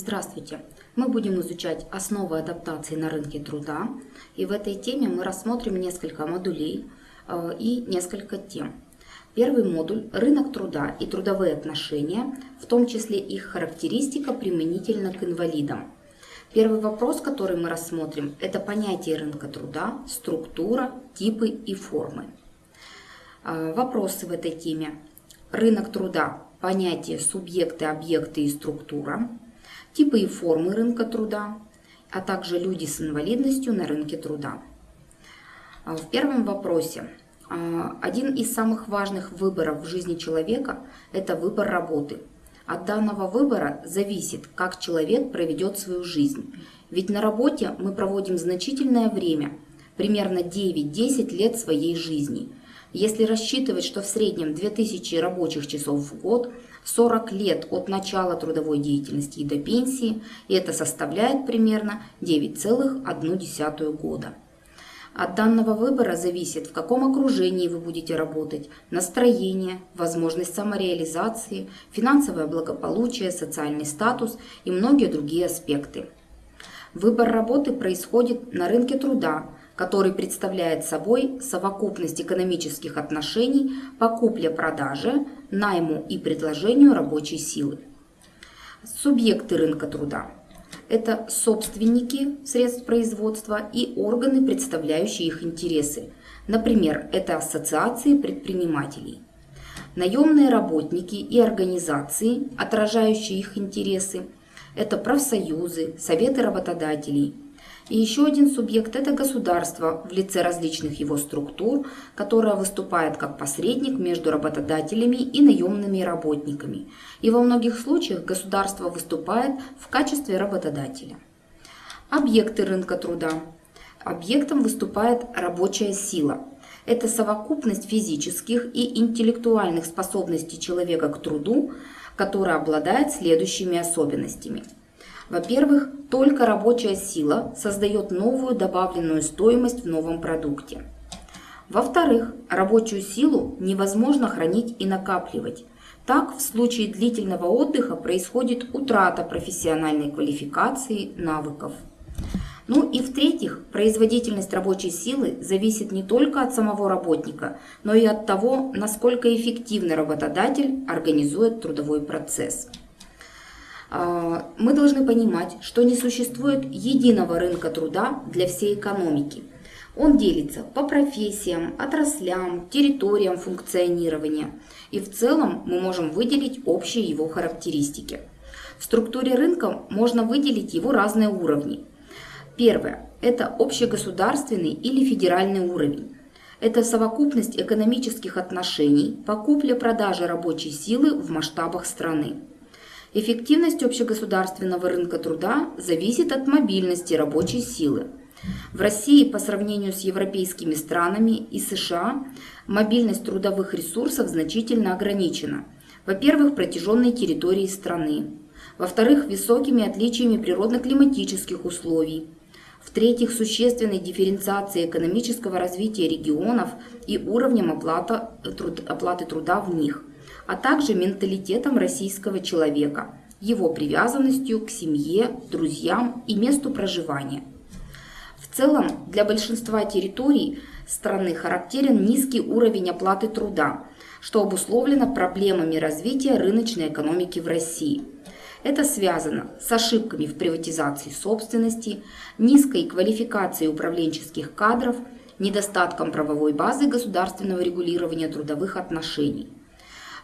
Здравствуйте! Мы будем изучать основы адаптации на рынке труда. И в этой теме мы рассмотрим несколько модулей э, и несколько тем. Первый модуль – рынок труда и трудовые отношения, в том числе их характеристика применительно к инвалидам. Первый вопрос, который мы рассмотрим, это понятие рынка труда, структура, типы и формы. Э, вопросы в этой теме. Рынок труда – понятие субъекты, объекты и структура типы и формы рынка труда, а также люди с инвалидностью на рынке труда. А, в первом вопросе а, один из самых важных выборов в жизни человека – это выбор работы. От данного выбора зависит, как человек проведет свою жизнь. Ведь на работе мы проводим значительное время, примерно 9-10 лет своей жизни. Если рассчитывать, что в среднем 2000 рабочих часов в год – 40 лет от начала трудовой деятельности и до пенсии, и это составляет примерно 9,1 года. От данного выбора зависит, в каком окружении вы будете работать, настроение, возможность самореализации, финансовое благополучие, социальный статус и многие другие аспекты. Выбор работы происходит на рынке труда, который представляет собой совокупность экономических отношений по купле-продаже, найму и предложению рабочей силы. Субъекты рынка труда – это собственники средств производства и органы, представляющие их интересы. Например, это ассоциации предпринимателей. Наемные работники и организации, отражающие их интересы – это профсоюзы, советы работодателей – и еще один субъект – это государство в лице различных его структур, которое выступает как посредник между работодателями и наемными работниками. И во многих случаях государство выступает в качестве работодателя. Объекты рынка труда. Объектом выступает рабочая сила. Это совокупность физических и интеллектуальных способностей человека к труду, которая обладает следующими особенностями – во-первых, только рабочая сила создает новую добавленную стоимость в новом продукте. Во-вторых, рабочую силу невозможно хранить и накапливать. Так, в случае длительного отдыха происходит утрата профессиональной квалификации, навыков. Ну и в-третьих, производительность рабочей силы зависит не только от самого работника, но и от того, насколько эффективно работодатель организует трудовой процесс. А, мы должны понимать, что не существует единого рынка труда для всей экономики. Он делится по профессиям, отраслям, территориям функционирования. И в целом мы можем выделить общие его характеристики. В структуре рынка можно выделить его разные уровни. Первое – это общегосударственный или федеральный уровень. Это совокупность экономических отношений по купле-продаже рабочей силы в масштабах страны. Эффективность общегосударственного рынка труда зависит от мобильности рабочей силы. В России по сравнению с европейскими странами и США мобильность трудовых ресурсов значительно ограничена. Во-первых, протяженной территорией страны. Во-вторых, высокими отличиями природно-климатических условий. В-третьих, существенной дифференциацией экономического развития регионов и уровнем оплаты труда в них а также менталитетом российского человека, его привязанностью к семье, друзьям и месту проживания. В целом, для большинства территорий страны характерен низкий уровень оплаты труда, что обусловлено проблемами развития рыночной экономики в России. Это связано с ошибками в приватизации собственности, низкой квалификацией управленческих кадров, недостатком правовой базы государственного регулирования трудовых отношений.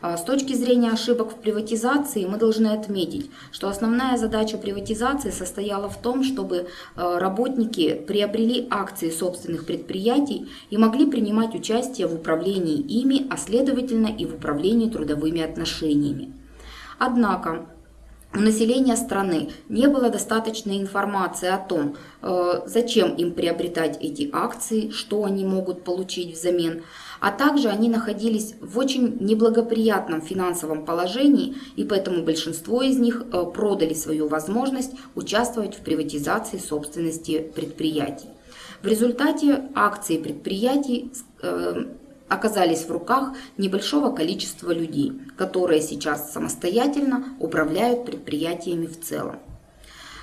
А, с точки зрения ошибок в приватизации мы должны отметить, что основная задача приватизации состояла в том, чтобы а, работники приобрели акции собственных предприятий и могли принимать участие в управлении ими, а следовательно и в управлении трудовыми отношениями. Однако у населения страны не было достаточной информации о том, э, зачем им приобретать эти акции, что они могут получить взамен, а также они находились в очень неблагоприятном финансовом положении, и поэтому большинство из них э, продали свою возможность участвовать в приватизации собственности предприятий. В результате акции предприятий э, оказались в руках небольшого количества людей, которые сейчас самостоятельно управляют предприятиями в целом.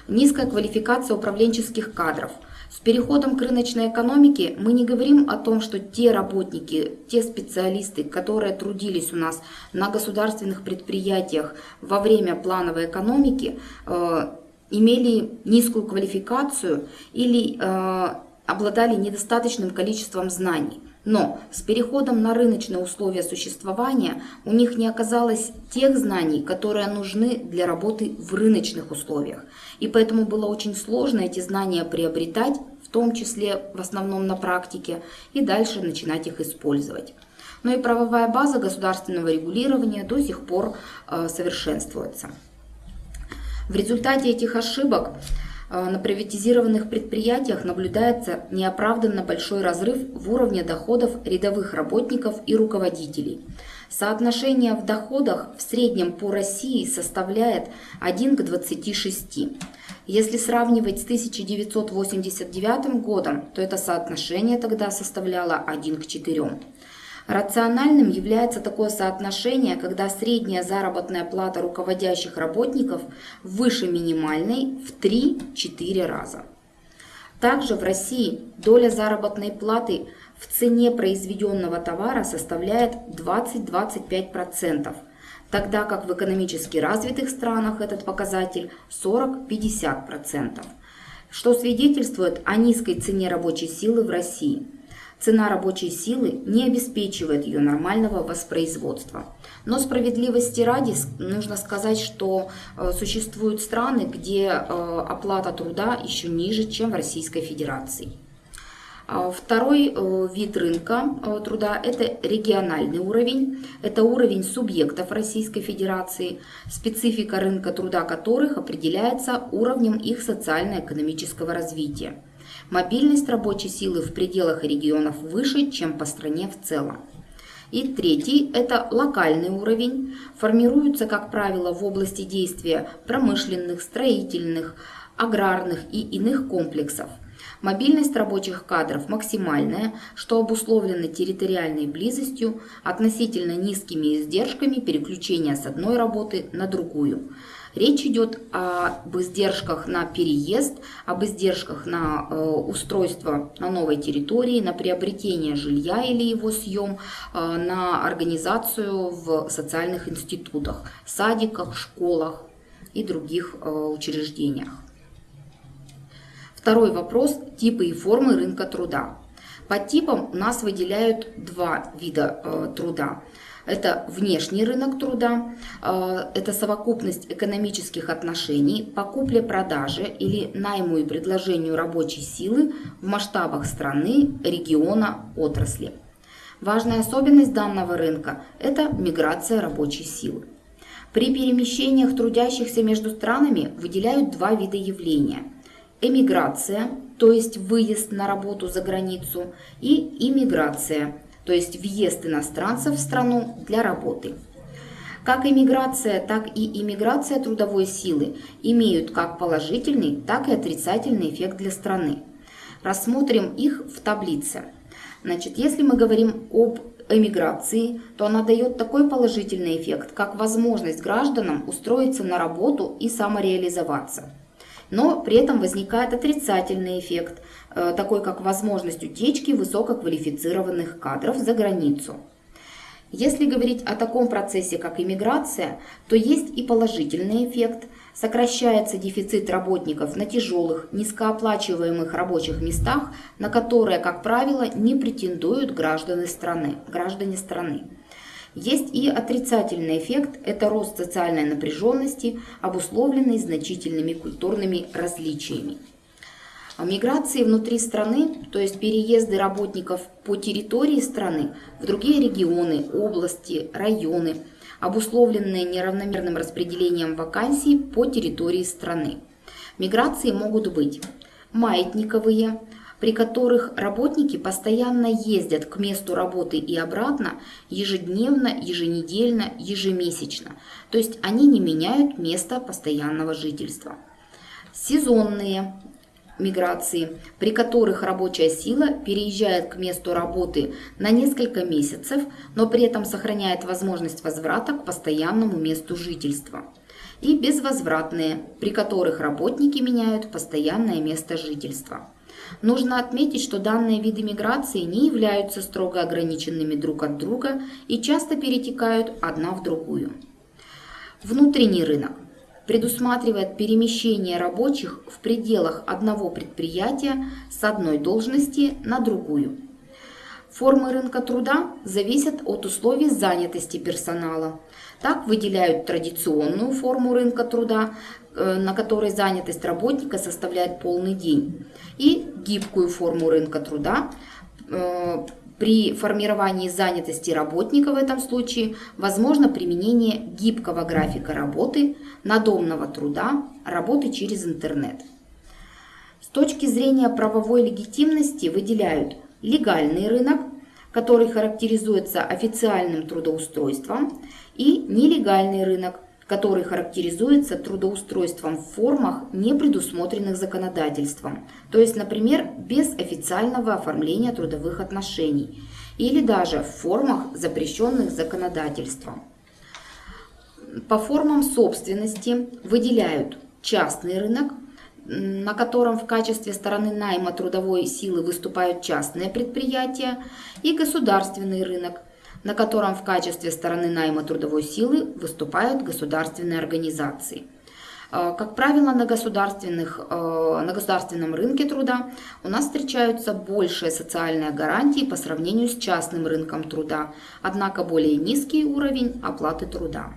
низкая квалификация управленческих кадров. С переходом к рыночной экономике мы не говорим о том, что те работники, те специалисты, которые трудились у нас на государственных предприятиях во время плановой экономики, э, имели низкую квалификацию или э, обладали недостаточным количеством знаний. Но с переходом на рыночные условия существования у них не оказалось тех знаний, которые нужны для работы в рыночных условиях. И поэтому было очень сложно эти знания приобретать, в том числе в основном на практике, и дальше начинать их использовать. Но и правовая база государственного регулирования до сих пор э, совершенствуется. В результате этих ошибок на приватизированных предприятиях наблюдается неоправданно большой разрыв в уровне доходов рядовых работников и руководителей. Соотношение в доходах в среднем по России составляет 1 к 26. Если сравнивать с 1989 годом, то это соотношение тогда составляло 1 к 4. Рациональным является такое соотношение, когда средняя заработная плата руководящих работников выше минимальной в 3-4 раза. Также в России доля заработной платы в цене произведенного товара составляет 20-25%, тогда как в экономически развитых странах этот показатель 40-50%, что свидетельствует о низкой цене рабочей силы в России – Цена рабочей силы не обеспечивает ее нормального воспроизводства. Но справедливости ради нужно сказать, что э, существуют страны, где э, оплата труда еще ниже, чем в Российской Федерации. А второй э, вид рынка труда – это региональный уровень. Это уровень субъектов Российской Федерации, специфика рынка труда которых определяется уровнем их социально-экономического развития. Мобильность рабочей силы в пределах регионов выше, чем по стране в целом. И третий – это локальный уровень. Формируется, как правило, в области действия промышленных, строительных, аграрных и иных комплексов. Мобильность рабочих кадров максимальная, что обусловлено территориальной близостью, относительно низкими издержками переключения с одной работы на другую. Речь идет об издержках на переезд, об издержках на э, устройство на новой территории, на приобретение жилья или его съем, э, на организацию в социальных институтах, садиках, школах и других э, учреждениях. Второй вопрос – типы и формы рынка труда. По типам у нас выделяют два вида труда. Это внешний рынок труда, а, это совокупность экономических отношений по купле-продаже или найму и предложению рабочей силы в масштабах страны, региона, отрасли. Важная особенность данного рынка – это миграция рабочей силы. При перемещениях трудящихся между странами выделяют два вида явления – эмиграция, то есть выезд на работу за границу, и иммиграция – то есть въезд иностранцев в страну для работы. Как иммиграция, так и иммиграция трудовой силы имеют как положительный, так и отрицательный эффект для страны. Рассмотрим их в таблице. Значит, если мы говорим об эмиграции, то она дает такой положительный эффект, как возможность гражданам устроиться на работу и самореализоваться. Но при этом возникает отрицательный эффект, такой как возможность утечки высококвалифицированных кадров за границу. Если говорить о таком процессе, как иммиграция, то есть и положительный эффект. Сокращается дефицит работников на тяжелых, низкооплачиваемых рабочих местах, на которые, как правило, не претендуют граждане страны. Граждане страны. Есть и отрицательный эффект – это рост социальной напряженности, обусловленный значительными культурными различиями. А миграции внутри страны, то есть переезды работников по территории страны в другие регионы, области, районы, обусловленные неравномерным распределением вакансий по территории страны. Миграции могут быть маятниковые, при которых работники постоянно ездят к месту работы и обратно ежедневно, еженедельно, ежемесячно. То есть они не меняют место постоянного жительства. Сезонные миграции, при которых рабочая сила переезжает к месту работы на несколько месяцев, но при этом сохраняет возможность возврата к постоянному месту жительства. и безвозвратные, при которых работники меняют постоянное место жительства. Нужно отметить, что данные виды миграции не являются строго ограниченными друг от друга и часто перетекают одна в другую. Внутренний рынок предусматривает перемещение рабочих в пределах одного предприятия с одной должности на другую. Формы рынка труда зависят от условий занятости персонала. Так выделяют традиционную форму рынка труда, э, на которой занятость работника составляет полный день, и гибкую форму рынка труда, э, при формировании занятости работника в этом случае возможно применение гибкого графика работы, надомного труда, работы через интернет. С точки зрения правовой легитимности выделяют легальный рынок, который характеризуется официальным трудоустройством, и нелегальный рынок, который характеризуется трудоустройством в формах, не предусмотренных законодательством, то есть, например, без официального оформления трудовых отношений или даже в формах, запрещенных законодательством. По формам собственности выделяют частный рынок, на котором в качестве стороны найма трудовой силы выступают частные предприятия, и государственный рынок – на котором в качестве стороны найма трудовой силы выступают государственные организации. Э, как правило, на, государственных, э, на государственном рынке труда у нас встречаются большие социальные гарантии по сравнению с частным рынком труда, однако более низкий уровень оплаты труда.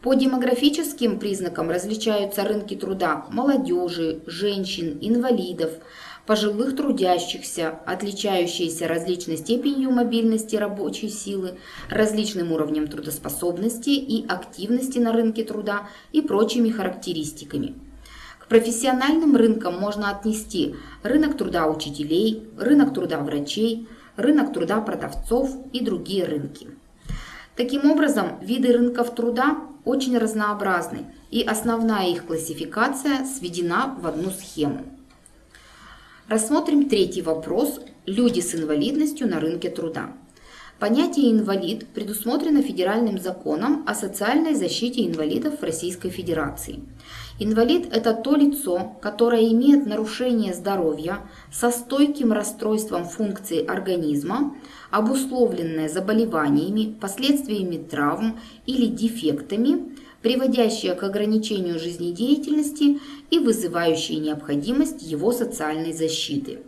По демографическим признакам различаются рынки труда молодежи, женщин, инвалидов, пожилых трудящихся, отличающиеся различной степенью мобильности рабочей силы, различным уровнем трудоспособности и активности на рынке труда и прочими характеристиками. К профессиональным рынкам можно отнести рынок труда учителей, рынок труда врачей, рынок труда продавцов и другие рынки. Таким образом, виды рынков труда очень разнообразны, и основная их классификация сведена в одну схему. Рассмотрим третий вопрос – люди с инвалидностью на рынке труда. Понятие «инвалид» предусмотрено федеральным законом о социальной защите инвалидов в Российской Федерации. Инвалид – это то лицо, которое имеет нарушение здоровья со стойким расстройством функций организма, обусловленное заболеваниями, последствиями травм или дефектами, приводящие к ограничению жизнедеятельности и вызывающие необходимость его социальной защиты.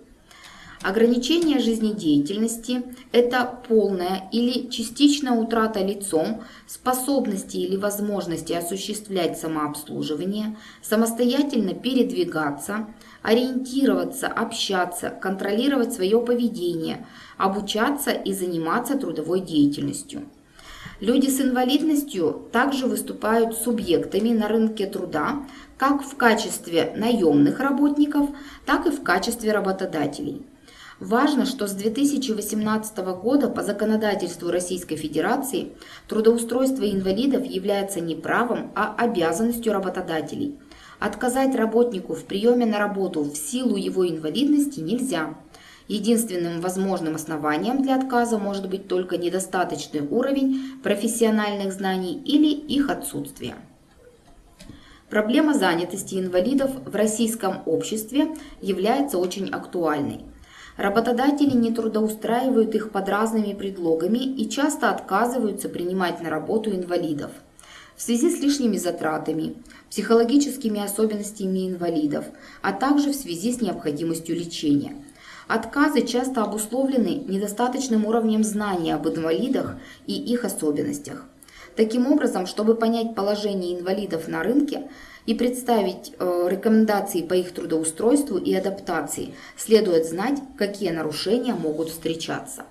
Ограничение жизнедеятельности – это полная или частичная утрата лицом способности или возможности осуществлять самообслуживание, самостоятельно передвигаться, ориентироваться, общаться, контролировать свое поведение, обучаться и заниматься трудовой деятельностью. Люди с инвалидностью также выступают субъектами на рынке труда как в качестве наемных работников, так и в качестве работодателей. Важно, что с 2018 года по законодательству Российской Федерации трудоустройство инвалидов является не правом, а обязанностью работодателей. Отказать работнику в приеме на работу в силу его инвалидности нельзя. Единственным возможным основанием для отказа может быть только недостаточный уровень профессиональных знаний или их отсутствие. Проблема занятости инвалидов в российском обществе является очень актуальной. Работодатели не трудоустраивают их под разными предлогами и часто отказываются принимать на работу инвалидов. В связи с лишними затратами, психологическими особенностями инвалидов, а также в связи с необходимостью лечения – Отказы часто обусловлены недостаточным уровнем знания об инвалидах и их особенностях. Таким образом, чтобы понять положение инвалидов на рынке и представить э, рекомендации по их трудоустройству и адаптации, следует знать, какие нарушения могут встречаться.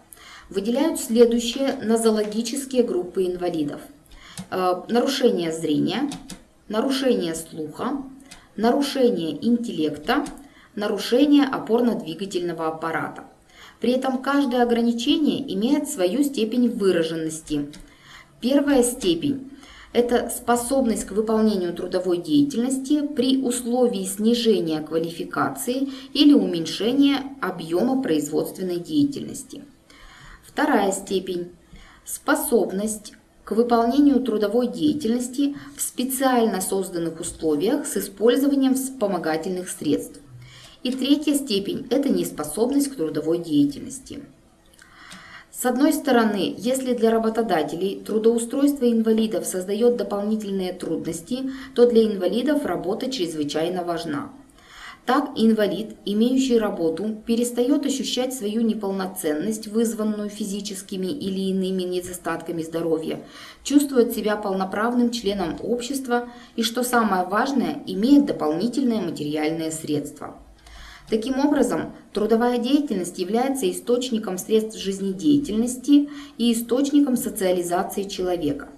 Выделяют следующие нозологические группы инвалидов. Э, нарушение зрения, нарушение слуха, нарушение интеллекта, нарушение опорно-двигательного аппарата. При этом каждое ограничение имеет свою степень выраженности. Первая степень – это способность к выполнению трудовой деятельности при условии снижения квалификации или уменьшения объема производственной деятельности. Вторая степень – способность к выполнению трудовой деятельности в специально созданных условиях с использованием вспомогательных средств. И третья степень – это неспособность к трудовой деятельности. С одной стороны, если для работодателей трудоустройство инвалидов создает дополнительные трудности, то для инвалидов работа чрезвычайно важна. Так инвалид, имеющий работу, перестает ощущать свою неполноценность, вызванную физическими или иными недостатками здоровья, чувствует себя полноправным членом общества и, что самое важное, имеет дополнительные материальные средства. Таким образом, трудовая деятельность является источником средств жизнедеятельности и источником социализации человека.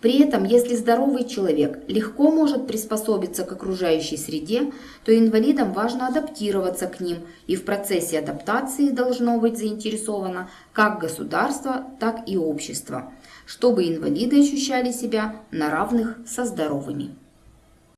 При этом, если здоровый человек легко может приспособиться к окружающей среде, то инвалидам важно адаптироваться к ним, и в процессе адаптации должно быть заинтересовано как государство, так и общество, чтобы инвалиды ощущали себя на равных со здоровыми.